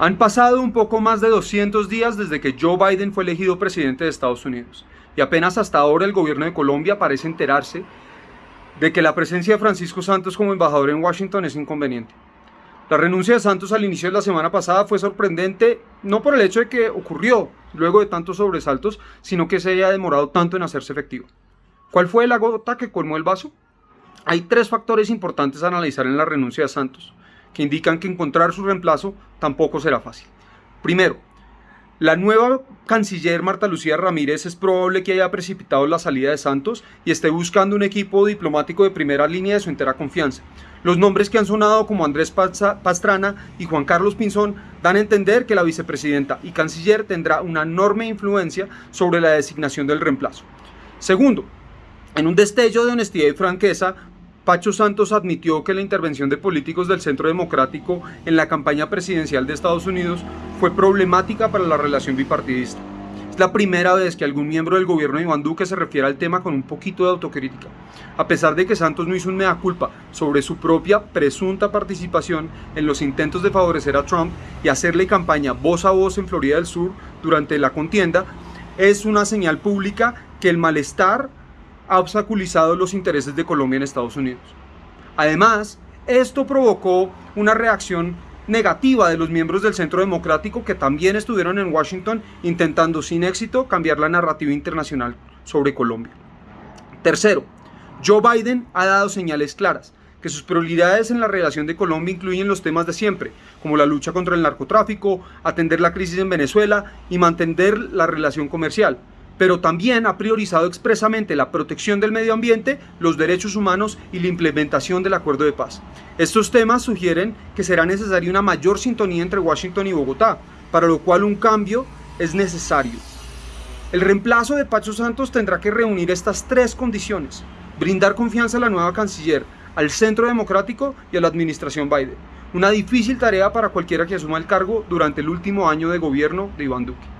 Han pasado un poco más de 200 días desde que Joe Biden fue elegido presidente de Estados Unidos y apenas hasta ahora el gobierno de Colombia parece enterarse de que la presencia de Francisco Santos como embajador en Washington es inconveniente. La renuncia de Santos al inicio de la semana pasada fue sorprendente, no por el hecho de que ocurrió luego de tantos sobresaltos, sino que se haya demorado tanto en hacerse efectivo. ¿Cuál fue la gota que colmó el vaso? Hay tres factores importantes a analizar en la renuncia de Santos que indican que encontrar su reemplazo tampoco será fácil. Primero, la nueva canciller Marta Lucía Ramírez es probable que haya precipitado la salida de Santos y esté buscando un equipo diplomático de primera línea de su entera confianza. Los nombres que han sonado como Andrés Pastrana y Juan Carlos Pinzón dan a entender que la vicepresidenta y canciller tendrá una enorme influencia sobre la designación del reemplazo. Segundo, en un destello de honestidad y franqueza, Pacho Santos admitió que la intervención de políticos del Centro Democrático en la campaña presidencial de Estados Unidos fue problemática para la relación bipartidista. Es la primera vez que algún miembro del gobierno de Iván Duque se refiere al tema con un poquito de autocrítica. A pesar de que Santos no hizo un mea culpa sobre su propia presunta participación en los intentos de favorecer a Trump y hacerle campaña voz a voz en Florida del Sur durante la contienda, es una señal pública que el malestar ha obstaculizado los intereses de Colombia en Estados Unidos. Además, esto provocó una reacción negativa de los miembros del Centro Democrático que también estuvieron en Washington intentando sin éxito cambiar la narrativa internacional sobre Colombia. Tercero, Joe Biden ha dado señales claras que sus prioridades en la relación de Colombia incluyen los temas de siempre, como la lucha contra el narcotráfico, atender la crisis en Venezuela y mantener la relación comercial, pero también ha priorizado expresamente la protección del medio ambiente, los derechos humanos y la implementación del acuerdo de paz. Estos temas sugieren que será necesaria una mayor sintonía entre Washington y Bogotá, para lo cual un cambio es necesario. El reemplazo de Pacho Santos tendrá que reunir estas tres condiciones. Brindar confianza a la nueva canciller, al centro democrático y a la administración Biden. Una difícil tarea para cualquiera que asuma el cargo durante el último año de gobierno de Iván Duque.